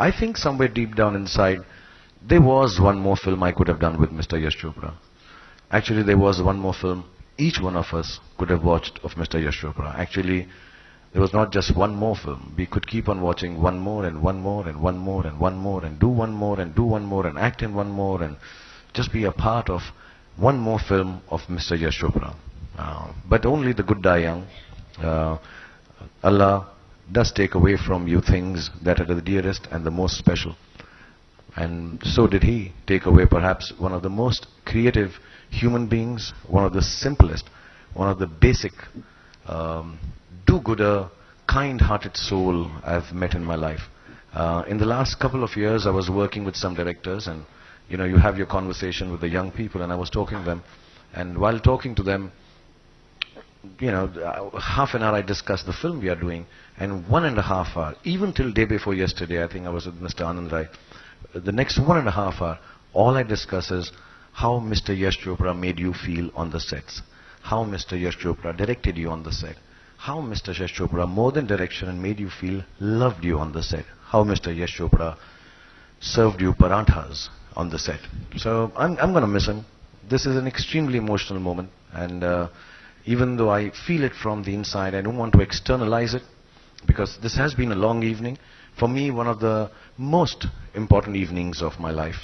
I think somewhere deep down inside, there was one more film I could have done with Mr. Yash Chopra. Actually, there was one more film each one of us could have watched of Mr. Yash Chopra. Actually, there was not just one more film. We could keep on watching one more and one more and one more and one more and do one more and do one more and act in one more and just be a part of one more film of Mr. Yash Chopra. Uh, but only the good die young. Uh, Allah does take away from you things that are the dearest and the most special. And so did he take away perhaps one of the most creative human beings, one of the simplest, one of the basic, um, do-gooder, kind-hearted soul I've met in my life. Uh, in the last couple of years, I was working with some directors and, you know, you have your conversation with the young people and I was talking to them. And while talking to them, you know, uh, half an hour I discussed the film we are doing, and one and a half hour, even till day before yesterday, I think I was with Mr. Anand Rai, the next one and a half hour, all I discuss is how Mr. Yash Chopra made you feel on the sets, how Mr. Yash Chopra directed you on the set, how Mr. Yash Chopra, more than direction, and made you feel loved you on the set, how Mr. Yash Chopra served you paranthas on the set. So I'm, I'm going to miss him. This is an extremely emotional moment, and uh, even though I feel it from the inside, I don't want to externalize it because this has been a long evening. For me, one of the most important evenings of my life.